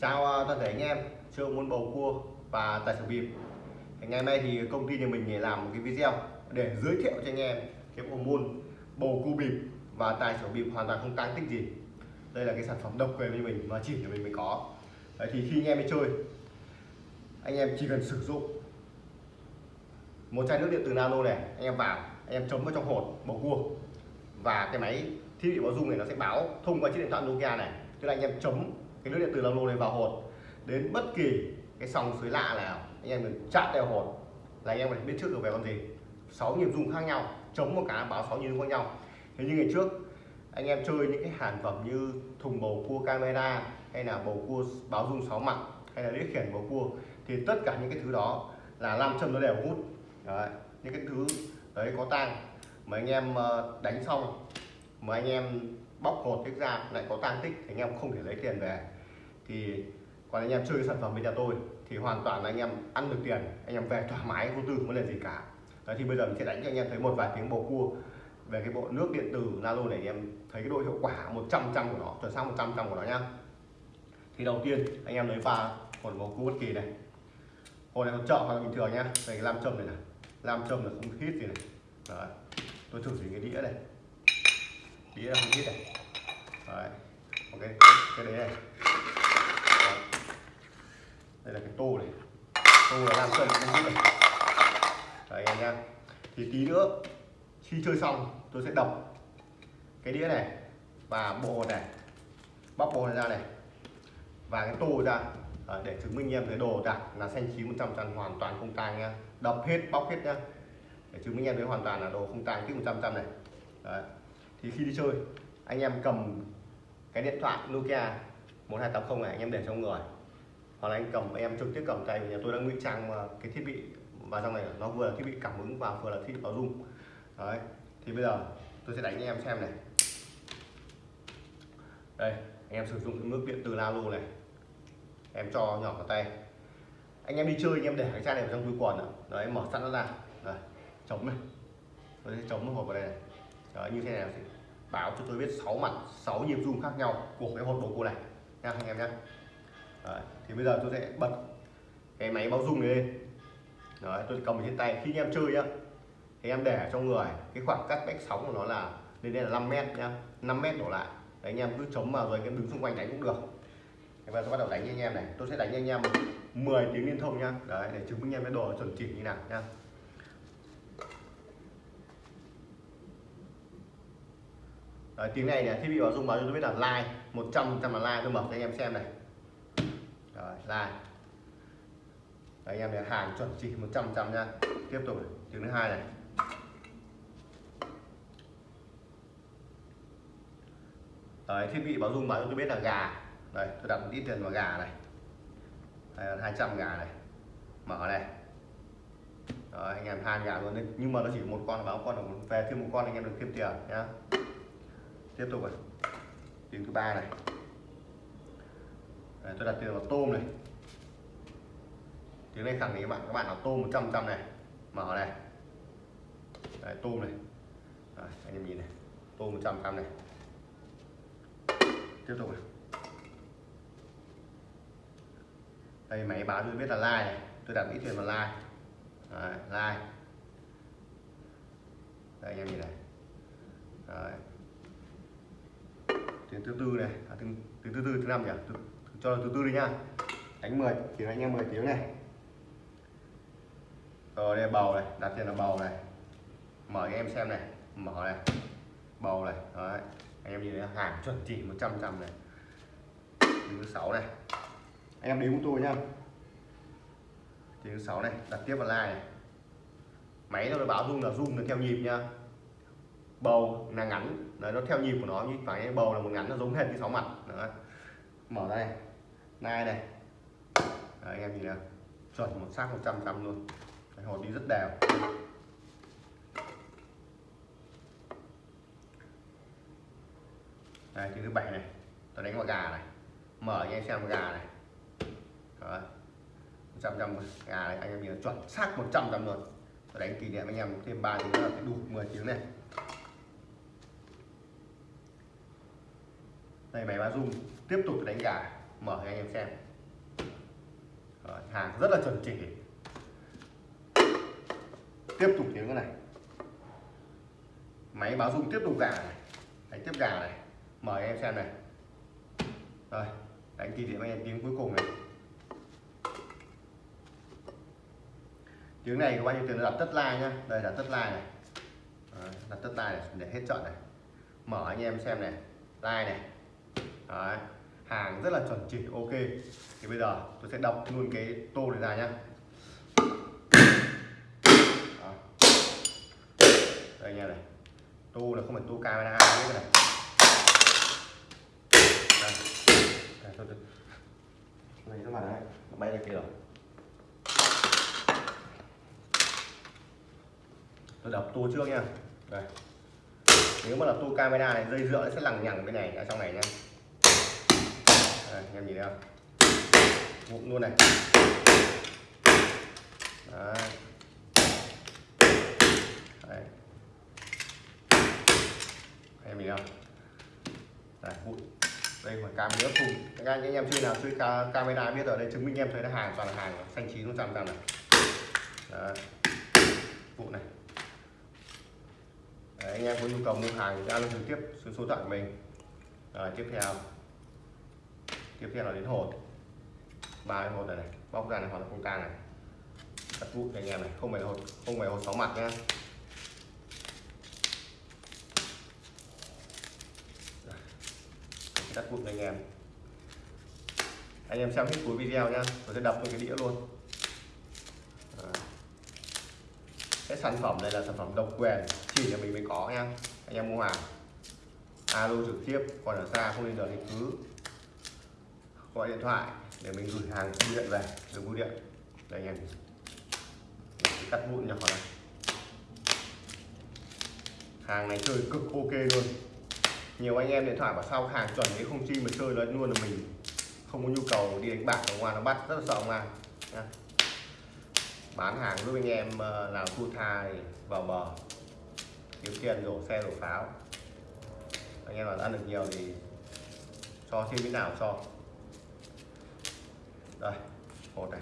Chào à, toàn thể anh em. Chơi muốn bầu cua và tài xỉu bịp ngày hôm nay thì công ty nhà mình làm một cái video để giới thiệu cho anh em cái bộ môn bầu cua bịp và tài xỉu bịp hoàn toàn không tăng tích gì. Đây là cái sản phẩm độc quyền với mình mà chỉ của mình mới có. Đấy, thì khi anh em đi chơi anh em chỉ cần sử dụng một chai nước điện từ nano này anh em vào anh em chấm vào trong hột bầu cua. Và cái máy thiết bị báo dung này nó sẽ báo thông qua chiếc điện thoại Nokia này. Tức là anh em chấm cái nước điện từ nano này vào hột. Đến bất kỳ cái sòng suối lạ nào anh em mình chạm vào hột. Là anh em phải biết trước được về con gì. Sáu nhịp dung khác nhau chống một cái báo sáu nhịp dung khác nhau. Thế như ngày trước anh em chơi những cái sản phẩm như thùng bầu cua camera hay là bầu cua báo dung sáu mặt hay là đĩa khiển bầu cua thì tất cả những cái thứ đó là nam châm nó đều hút. Đấy, những cái thứ đấy có tang. Mà anh em ờ, đánh xong mà anh em bóc hột cái ra lại có tang tích thì anh em không thể lấy tiền về thì còn anh em chơi sản phẩm bên nhà tôi thì hoàn toàn là anh em ăn được tiền, anh em về thoải mái, vô tư, không có là gì cả. Đấy, thì bây giờ mình sẽ đánh cho anh em thấy một vài tiếng bầu cua về cái bộ nước điện tử nano này em thấy cái độ hiệu quả 100 trăm của nó, chuẩn xác 100 trăm của nó nhá. Thì đầu tiên, anh em lấy pha một bầu cua bất kỳ này. Hồi này chợ hoặc bình thường nhá. Đây, cái lam châm này này. Lam châm là không hít gì này. Đấy. tôi thử dùng cái đĩa này. Đĩa là không hít này. Đấy. ok, cái đấy này đây là cái tô này. Tô là làm châm cũng này. Đấy anh em thì tí nữa khi chơi xong tôi sẽ đập cái đĩa này và bộ này bóc bộ này ra này và cái tô ra. À, để chứng minh em thấy đồ đạc là xanh chín 100 trăm hoàn toàn không tang nha đập hết bóc hết nhá. Để chứng minh em thấy hoàn toàn là đồ không tang tích 100 trăm này. Đấy. thì khi đi chơi anh em cầm cái điện thoại Nokia 1280 này anh em để trong người hoặc là anh cầm em trực tiếp cầm tay nhà tôi đang ngụy trang cái thiết bị vào trong này nó vừa là thiết bị cảm ứng và vừa là thiết bị báo rung. Đấy thì bây giờ tôi sẽ đánh anh em xem này. Đây anh em sử dụng nước điện từ nano này. Em cho nhỏ vào tay. Anh em đi chơi anh em để cái chai này vào trong túi quần đấy mở sẵn nó ra. Đấy, chống này. Tôi sẽ chống hộp vào đây này. Đấy, như thế này thì báo cho tôi biết 6 mặt 6 nhịp rung khác nhau của cái hộp đồ cô này. Nha anh em nhé đấy, thì bây giờ tôi sẽ bật cái máy báo rung này lên. Đấy, tôi cầm trên tay. Khi anh em chơi nhá thì em để trong người. Cái khoảng cách cách sóng của nó là lên đây là 5 mét nhá. 5 mét đổ lại. Đấy, anh em cứ chống vào rồi anh em đứng xung quanh đánh cũng được. Và tôi bắt đầu đánh với anh em này. Tôi sẽ đánh với anh em 10 tiếng liên thông nhá. Đấy để chứng minh em cái đồ chuẩn chỉ như nào nhá. Đấy, tiếng này này thiết bị báo dung báo cho tôi biết là like 100 trăm là like. Tôi mở cho anh em xem này rồi like đấy, anh em này hàng chuẩn chỉ 100 trăm nha. Tiếp tục này. tiếng thứ hai này. Đấy, thiết bị báo dung báo cho tôi biết là gà. Đây tôi đặt một ít tiền vào gà này. Đây là 200 gà này. Mở này. Đấy, anh em hai gà luôn đấy. Nhưng mà nó chỉ một con báo con là về thêm một con anh em được thêm tiền nhá. Tiếp tục này. Tiếng thứ ba này. Đấy, tôi đặt tiền vào tôm này. Tiếng này khẳng định các bạn các bạn là tôm 100 trăm này. Mở này. Đấy, tôm này. Đấy, anh em nhìn này. Tôm 100 trăm này. Tiếp tục này. Đây máy báo tôi biết là like này. Tôi đặt ít tiền vào like. Đấy, like. Đây anh em nhìn này. Đấy. tiếng thứ tư này. À, tiếng, tiếng thứ tư thứ năm nhỉ? Cho thứ tư đi nha, đánh 10 thì anh em 10 tiếng này. Rồi đây bầu này đặt tiền là bầu này. Mở cho em xem này. Mở này. Bầu này Đấy. anh em nhìn thấy hàng chuẩn chỉ 100 trăm này. Thứ sáu này. Anh em đếm của tôi nhá. Tiếng thứ sáu này đặt tiếp vào like này. Máy nó báo rung là rung là theo nhịp nha, bầu là ngắn. Đấy, nó theo nhịp của nó như phải bầu là một ngắn nó giống hệt như sáu mặt. Đấy. mở đây nai này đấy, anh em nhìn nào. Chuẩn một xác 100 trăm luôn. Đấy, hột đi rất đều. Đây thứ bảy này. Tôi đánh vào gà này. Mở cho anh xem gà này. Đấy. 100 trăm gà này anh em nhìn chuẩn xác 100 trăm luôn. Tôi đánh kỷ niệm anh em thêm 3 tiếng nữa đủ 10 tiếng này. Đây máy báo dung tiếp tục đánh gà mở cho anh em xem. Rồi, hàng rất là chuẩn chỉ. Tiếp tục tiếng cái này. Máy báo rung tiếp tục gà này. Đánh tiếp gà này. Mời em xem này. Rồi đánh kỷ niệm anh em tiếng cuối cùng này. Tiếng này có bao nhiêu tiền? Đặt tất like nhá. Đây là tất like này. Đấy, đặt tất like này để hết trận này. Mở anh em xem này. Like này. Đấy hàng rất là chuẩn chỉ ok. Thì bây giờ tôi sẽ đọc luôn cái tô này ra nhá. Đó. đây nha này. Tô là không phải tô camera biết này. Đây. Đây, thôi, thôi. này các bạn đấy. Nó bay ra kia rồi. Tôi đập tô trước nha đây. Nếu mà là tô camera này dây dựa nó sẽ lằng nhằng bên này ở trong này nha đây, em nhìn thấy không? Vụn luôn này. Đấy. Đấy. em nhìn không? Đây vụn đây mà cam nữa cùng các anh anh em chơi nào chơi ca, camera biết rồi đây chứng minh em thấy là hàng toàn là hàng xanh chín luôn trăm trăm này. Đấy. vụ này. Đấy, anh em có nhu cầu mua hàng thì alo trực tiếp số số điện thoại của mình. Rồi tiếp theo tiếp theo là đến hột ba cái hột này, này bóc ra này hoặc là không tang này. Đặt vụn anh em này không phải hột không phải hột sáu mặt nhá đặt vụn anh em. Anh em xem hết cuối video nhá tôi sẽ đập vào cái đĩa luôn. Cái sản phẩm này là sản phẩm độc quyền chỉ là mình mới có nha. Anh em mua hàng. Alo trực tiếp còn ở xa không nên nhờ thì cứ gọi điện thoại để mình gửi hàng bưu điện về đường bưu điện. Đây anh em. Cắt vụn nhỏ này hàng này chơi cực ok luôn. Nhiều anh em điện thoại bảo sao hàng chuẩn đấy không chi mà chơi nó luôn là mình không có nhu cầu đi đánh bạc ở ngoài nó bắt, rất là sợ ngoài nha. Bán hàng giúp anh em ờ, làm thu thai, vào bờ, kiếm tiền đổ xe đổ pháo. Anh em mà ăn được nhiều thì cho thêm cái nào cho đây hột này.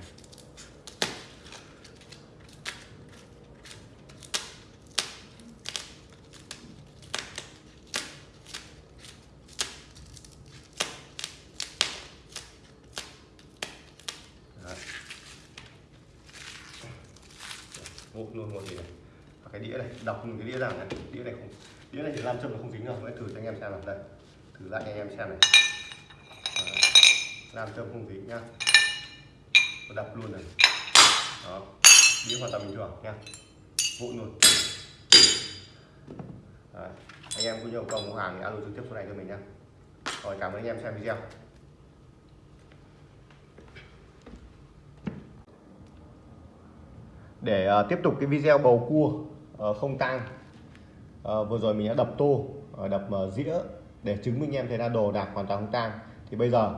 Vụn luôn một gì này? Và cái đĩa này, đọc cái đĩa rằng này. Đĩa này không, đĩa này thì làm châm nó không dính rồi hãy thử cho anh em xem nào. Đây, thử lại cho anh em xem này. Làm châm không dính nhá và đập luôn này. Đó. Đĩa hoàn toàn bình thường nha. Vụn luôn. Đấy. anh em có nhu cầu mua hàng thì alo trực tiếp số này cho mình nha. rồi cảm ơn anh em xem video. Để uh, tiếp tục cái video bầu cua uh, không tang, uh, vừa rồi mình đã đập tô uh, đập uh, dĩa để chứng minh em thấy là đồ đạc hoàn toàn không tang. Thì bây giờ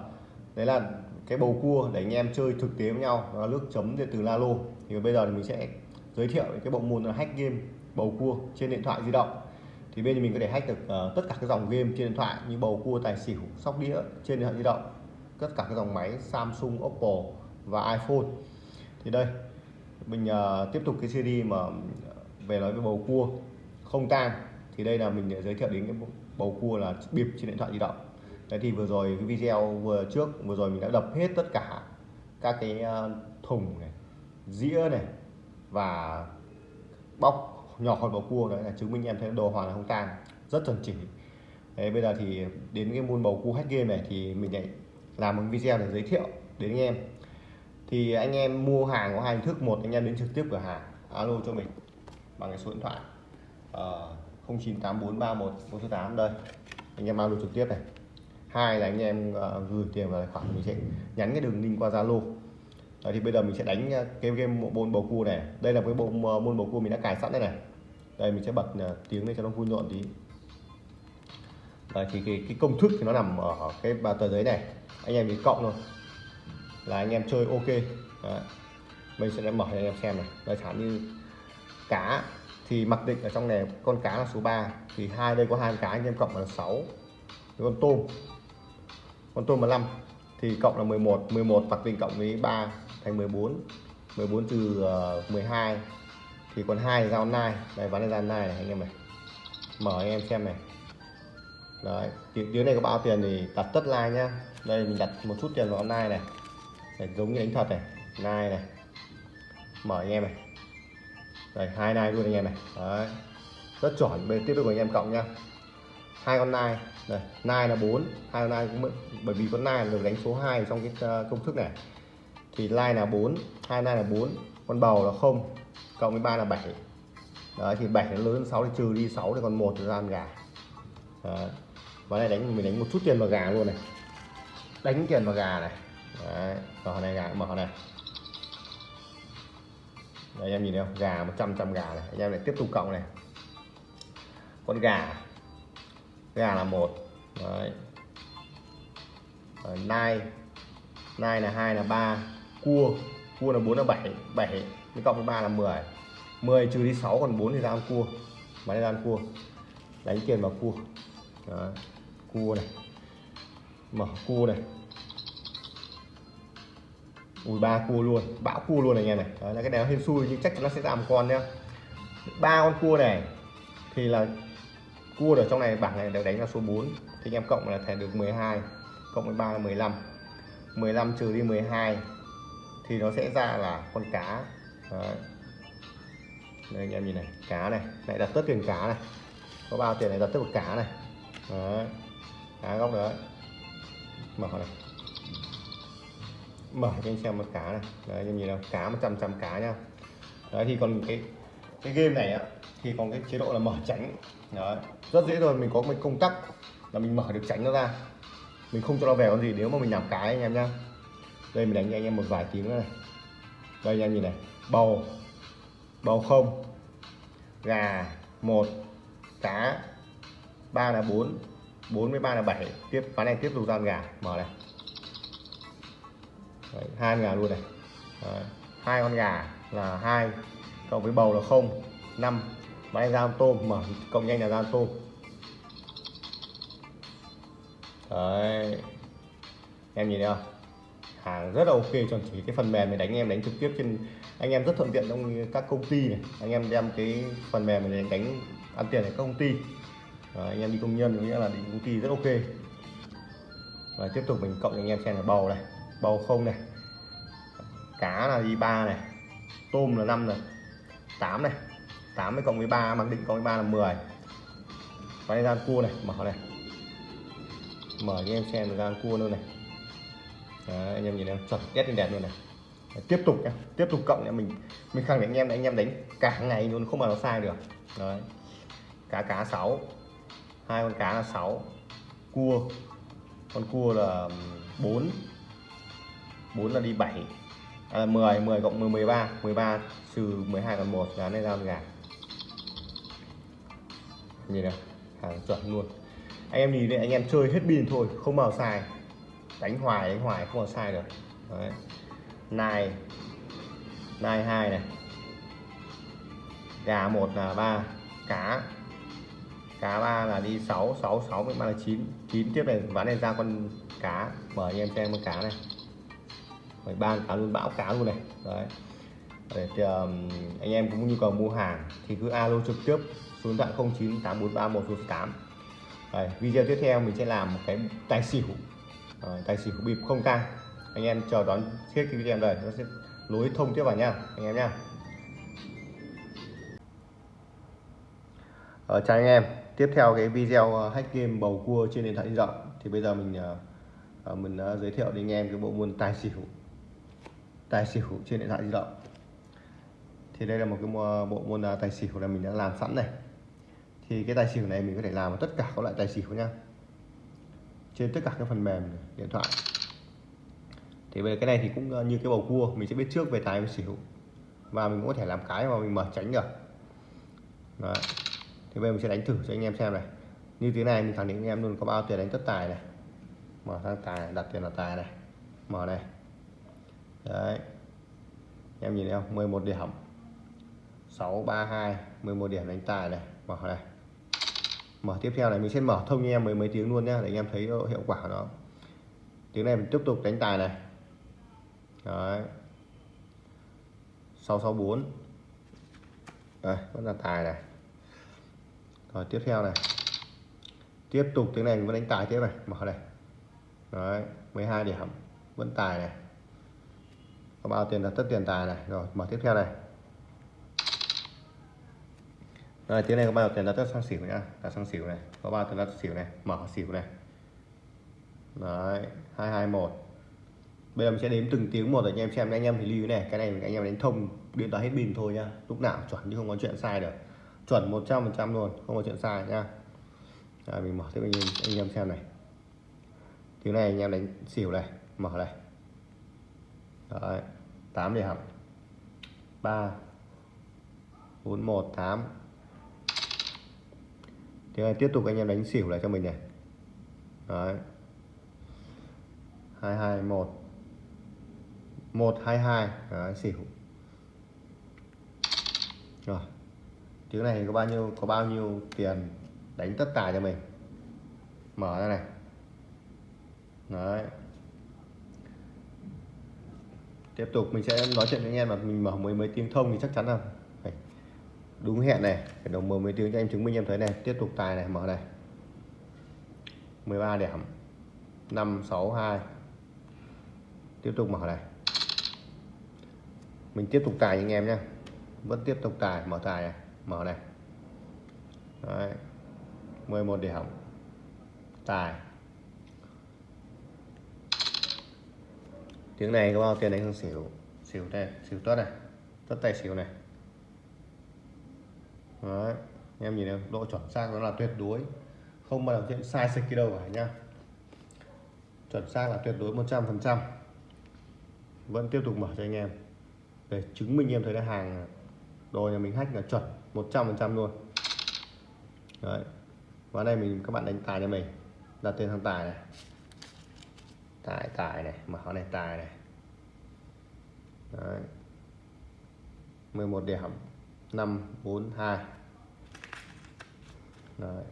đấy là cái bầu cua để anh em chơi thực tế với nhau đó là nước chấm điện từ Lalo. Thì bây giờ thì mình sẽ giới thiệu cái bộ môn là hack game bầu cua trên điện thoại di động. Thì bên mình có thể hack được uh, tất cả các dòng game trên điện thoại như bầu cua tài xỉu sóc đĩa trên điện thoại di động tất cả các dòng máy Samsung Oppo và iPhone. Thì đây mình uh, tiếp tục cái series mà về nói về bầu cua không tang. Thì đây là mình giới thiệu đến cái bầu cua là bịp trên điện thoại di động đấy thì vừa rồi cái video vừa trước vừa rồi mình đã đập hết tất cả các cái ờ, thùng này dĩa này và bóc nhỏ khỏi bầu cua đấy là chứng minh em thấy đồ hoàn là không tang rất chuẩn chỉ. Đấy, bây giờ thì đến cái môn bầu cua hack game này thì mình lại làm một video để giới thiệu đến anh em. Thì anh em mua hàng có hai hình thức một anh em đến trực tiếp cửa hàng alo cho mình bằng cái số điện thoại ờ, uh, 098431 đây anh em alo trực tiếp này hai là anh em uh, gửi tiền vào tài khoản mình sẽ nhắn cái đường link qua zalo. Thì bây giờ mình sẽ đánh ờ, cái game bộ môn bầu cua này. Đây là cái bộ ờ, môn bầu cua mình đã cài sẵn đây này. Đây mình sẽ bật tiếng lên cho nó vui nhộn tí. Đấy, thì cái, cái công thức thì nó nằm ở cái tờ giấy này. Anh em chỉ cộng thôi. Là anh em chơi ok. Đấy. mình sẽ mở cho anh em xem này. Đây chẳng như cá thì mặc định ở trong này con cá là số 3 thì hai đây có hai cá anh em cộng là 6 con tôm con tôm là 5 thì cộng là 11 11 mặc định cộng với 3 thành 14 14 trừ ờ, uh, 12 thì còn hai ra online đây ván này ra online này anh em này. Mở anh em xem này. Đấy tiếng này có bao tiền thì đặt tất like nhá. Đây mình đặt một chút tiền vào online này. Để giống như đánh thật này nai này. Mở anh em này. Đây hai nai luôn anh em này. Đấy. Rất chuẩn bên tiếp tục của anh em cộng nhá. Hai con nai đây nai là 4 hai con nai cũng bởi vì con nai được đánh số 2 trong cái ờ, công thức này. Thì line là 4 hai nai là 4 con bầu là không cộng với ba là 7 đấy thì 7 nó lớn hơn 6 thì trừ đi 6 thì còn một thì ra ăn gà. Đấy. và này đánh mình đánh một chút tiền vào gà luôn này. Đánh tiền vào gà này. Đấy mở này gà mở này. Đấy, em nhìn thấy không? Gà 100 trăm gà này. Anh em lại tiếp tục cộng này. Con gà gà là một. Đấy. Nai. Nai là hai là ba. Cua. Cua là 4 là 7 7 mới cộng với 3 là 10 10 trừ đi 6 còn 4 thì ra ăn cua. Máy ra ăn cua. Đánh tiền vào cua. Đó. cua này. Mở cua này. Ui, ba cua luôn. Bão cua luôn này, anh em này. Đó là cái này nó hên xui, nhưng chắc chắn nó sẽ ra một con nhá. Ba con cua này thì là cua ở trong này, bảng này được đánh là số 4 thì anh em cộng là thẻ được 12 cộng với 3 là 15 15 trừ đi 12 thì nó sẽ ra là con cá. Đấy. đây anh em nhìn này, cá này, lại đặt tất tiền cá này. Có bao tiền này đặt tất một cá này. Đấy. cá góc đấy. Mở này. Mở cho anh xem một cá này. Đấy, anh em nhìn nào, cá 100 trăm cá nhá đấy, thì còn cái cái game này á, thì còn cái chế độ là mở tránh đấy. Rất dễ rồi mình có một công tắc là mình mở được tránh nó ra. Mình không cho nó về con gì nếu mà mình làm cái anh em nhá. Đây mình đánh cho anh em một vài tiếng nữa này. Đây anh em nhìn này. Bầu. Bầu không. Gà một cá ba là bốn bốn với ba là bảy. Tiếp ván này tiếp tục gian gà. Mở này. Đấy, hai con gà luôn này. Đấy, hai con gà là hai cộng với bầu là không năm máy này tôm mở cộng nhanh là ra tôm. Đấy. em nhìn thấy không hàng rất là ok chuẩn chỉ cái phần mềm này đánh em đánh trực tiếp trên anh em rất thuận tiện trong các công ty này. Anh em đem cái phần mềm này đánh ăn tiền ở các công ty. À, anh em đi công nhân có nghĩa là đi công ty rất ok. Và tiếp tục mình cộng cho anh em xem là bầu này bầu không này cá là đi ba này tôm là 5 này 8 này. 80 cộng với 3 mặc định cộng 13 là 10 và đây ra cua này mở này. Mở cho em xem gian cua luôn này. Đấy, anh em nhìn em chuẩn test lên đẹp luôn này. Đấy, tiếp tục nhá tiếp tục cộng nhá mình mình khẳng định anh em anh em đánh cả ngày luôn không mà nó sai được. Đấy. cá cá 6 hai con cá là 6 cua con cua là 4 4 là đi 7 à, 10 10 cộng 10 13 13 trừ 12 còn 1 là nên ra con gà nhìn này hàng chuẩn luôn. Anh em nhìn này anh em chơi hết pin thôi không bao sai. Đánh hoài đánh hoài không bao sai được. Đấy. Này. Nai hai này. Gà một là ba cá. Cá ba là đi 6 6 6 với ba là 9 9 tiếp này ván này ra con cá. Mở anh em xem con cá này. Mười ba cá luôn bão cá luôn này. Đấy. Để thì, um, anh em cũng nhu cầu mua hàng thì cứ alo trực tiếp số điện thoại 098431 Đấy, video tiếp theo mình sẽ làm một cái tài xỉu. À, tài xỉu bịp không tăng anh em chờ đón hết cái video này nó sẽ lối thông tiếp vào nha anh em nha. Ờ, chào anh em. Tiếp theo cái video ờ, hack game bầu cua trên điện thoại di động. Thì bây giờ mình ờ, mình đã giới thiệu đến anh em cái bộ môn tài xỉu. Tài xỉu trên điện thoại di động. Thì đây là một cái bộ môn tài xỉu là mình đã làm sẵn này thì cái tài xỉu này mình có thể làm tất cả các loại tài xỉu nha. Trên tất cả các phần mềm điện thoại. Thì về cái này thì cũng ờ, như cái bầu cua, mình sẽ biết trước về tài và xỉu. Và mình cũng có thể làm cái mà mình mở tránh được. Đấy. Thì bây giờ mình sẽ đánh thử cho anh em xem này. Như thế này, mình khẳng định anh em luôn có bao tiền đánh tất tài này. Mở sang tài, đặt tiền là tài này. Mở này. Đấy. Em nhìn thấy không? 11 điểm. 632 11 điểm đánh tài này. Mở này mở tiếp theo này, mình sẽ mở thông cho em mấy mấy tiếng luôn nhá, để anh em thấy hiệu quả nó. Tiếng này mình tiếp tục đánh tài này. Đấy. 664 đây, vẫn là tài này. Rồi, tiếp theo này. Tiếp tục, tiếng này vẫn đánh tài tiếp này. Mở này. Đấy 12 điểm. Vẫn tài này. Có bao tiền là tất tiền tài này. Rồi, mở tiếp theo này rồi tiếng này có bao tiền là tất sang xỉu nhá là sang xỉu này. Có bao tiền là xỉu này? Mở xỉu này. Đấy 221 bây giờ mình sẽ đếm từng tiếng một để anh em xem anh em thì lưu này cái này anh em đánh thông điện thoại hết pin thôi nhá. Lúc nào chuẩn chứ không có chuyện sai được. Chuẩn 100% luôn không có chuyện sai nhá. À, mình mở tiếp anh em anh em xem này. Tiếng này anh em đánh xỉu này mở này. Đấy, 8 điểm. 3 4 1 8 này tiếp tục anh em đánh xỉu lại cho mình này. Đấy. 221 122 Đấy, xỉu. Rồi. Tiếng này có bao nhiêu có bao nhiêu tiền đánh tất cả cho mình? Mở ra này. Đấy. Tiếp tục mình sẽ nói chuyện với anh em mà mình mở mấy mấy tiếng thông thì chắc chắn là đúng hẹn này, phải đồng mở mấy tiếng cho em chứng minh em thấy này. Tiếp tục tài này, mở này. 13 điểm. 562 tiếp tục mở này. Mình tiếp tục tài anh em nhé vẫn tiếp tục tài, mở tài này, mở này. Đấy. 11 điểm. Tài. Tiếng này có bao tiền đánh xỉu? Xỉu đây xỉu tốt này. Tất tay xỉu này. Đấy. em nhìn này, độ chuẩn xác nó là tuyệt đối. Không bao giờ chuyện sai sịch đâu cả nha chuẩn xác là tuyệt đối 100% vẫn tiếp tục mở cho anh em. Để chứng minh em thấy là hàng đồ nhà mình hack là chuẩn 100% luôn. Đấy, và đây mình, các bạn đánh tài cho mình. Đặt tên thằng tài này. Tài tài này, mở này, tài này. Đấy. 11 điểm 542 đấy.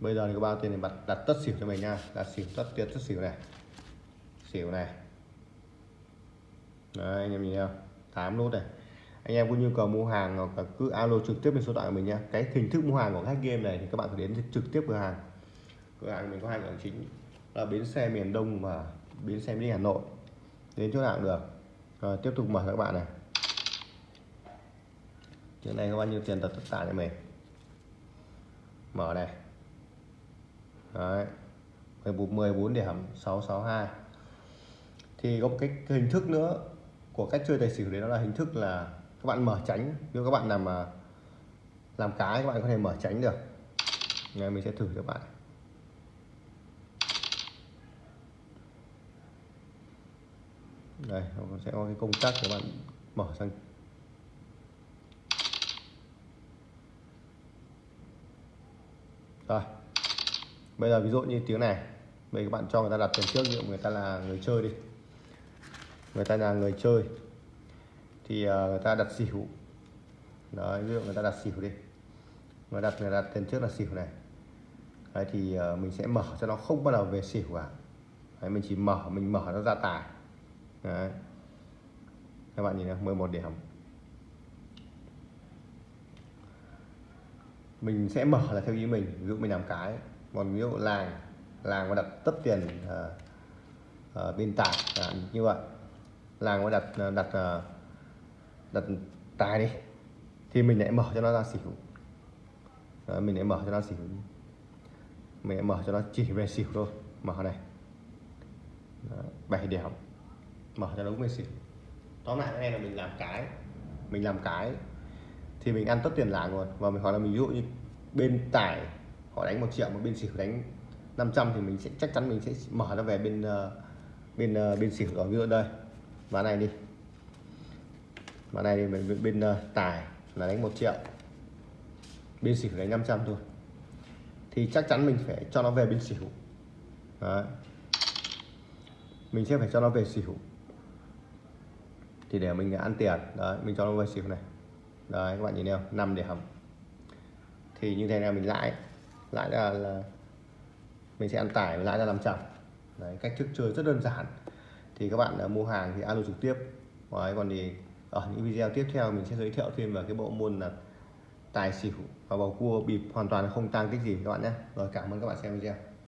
Bây giờ thì các bạn tiền thì đặt, đặt tất xỉu cho mình nha. Đặt xỉu tất tiền tất xỉu này. Xỉu này. Đấy anh em nhìn không 8 nốt này. Anh em có nhu cầu mua hàng hoặc là cứ alo trực tiếp bên số điện của mình nha. Cái hình thức mua hàng của khách game này thì các bạn phải đến trực tiếp cửa hàng. Cửa hàng mình có hai cửa chính. Là bến xe miền Đông và bến xe đi Hà Nội. Đến chỗ nào cũng được. Rồi tiếp tục mở các bạn này chỗ này có bao nhiêu tiền đặt tất cả cho mình mở này. Đấy. 14 điểm 662 thì có một cái hình thức nữa của cách chơi tài xỉu đấy, đó là hình thức là các bạn mở tránh nếu các bạn làm mà làm cái, các bạn có thể mở tránh được. Ngày mình sẽ thử cho bạn. Đây sẽ có cái công tắc các bạn mở sang rồi. Bây giờ ví dụ như tiếng này. Bây các bạn cho người ta đặt tiền trước ví dụ người ta là người chơi đi. Người ta là người chơi. Thì ờ, người ta đặt xỉu. Đấy ví dụ người ta đặt xỉu đi. Người đặt người đặt tiền trước là xỉu này. Đấy thì ờ, mình sẽ mở cho nó không bắt đầu về xỉu cả. Đấy, mình chỉ mở mình mở nó ra tài đấy. Các bạn nhìn này 11 điểm. Mình sẽ mở là theo ý mình ví dụ mình làm cái còn ví dụ làng làng mà đặt tất tiền uh, uh, bên tài à, như vậy. Làng mà đặt ờ, đặt uh, đặt tài đi thì mình lại mở cho nó ra xỉu. Đó, mình lại mở cho nó xỉu mình lại mở cho nó chỉ về xỉu thôi mở này. Đó, 7 điểm mở cho nó đúng về xỉu. Tóm lại cái này là mình làm cái mình làm cái thì mình ăn tất tiền làng luôn. Và mình hoặc là mình ví dụ như bên tải họ đánh một triệu mà bên xỉu đánh 500 thì mình sẽ chắc chắn mình sẽ mở nó về bên ờ, bên ờ, bên xỉu đó. Ví dụ đây ván này đi. Ván này thì mình bên uh, ờ, tài là đánh một triệu. Bên xỉu đánh 500 thôi. Thì chắc chắn mình phải cho nó về bên xỉu. Đấy. mình sẽ phải cho nó về xỉu. Thì để mình ăn tiền. Đấy mình cho nó về xỉu này đấy các bạn nhìn thấy không? 5 điểm thì như thế này mình lãi. Lãi là, là mình sẽ ăn tải lãi ra làm chậm. Đấy cách thức chơi rất đơn giản. Thì các bạn uh, mua hàng thì alo trực tiếp. Đấy, còn thì ở những video tiếp theo mình sẽ giới thiệu thêm về cái bộ môn là tài xỉu và bầu cua bịp hoàn toàn không tăng tích gì các bạn nhé. Rồi cảm ơn các bạn xem video.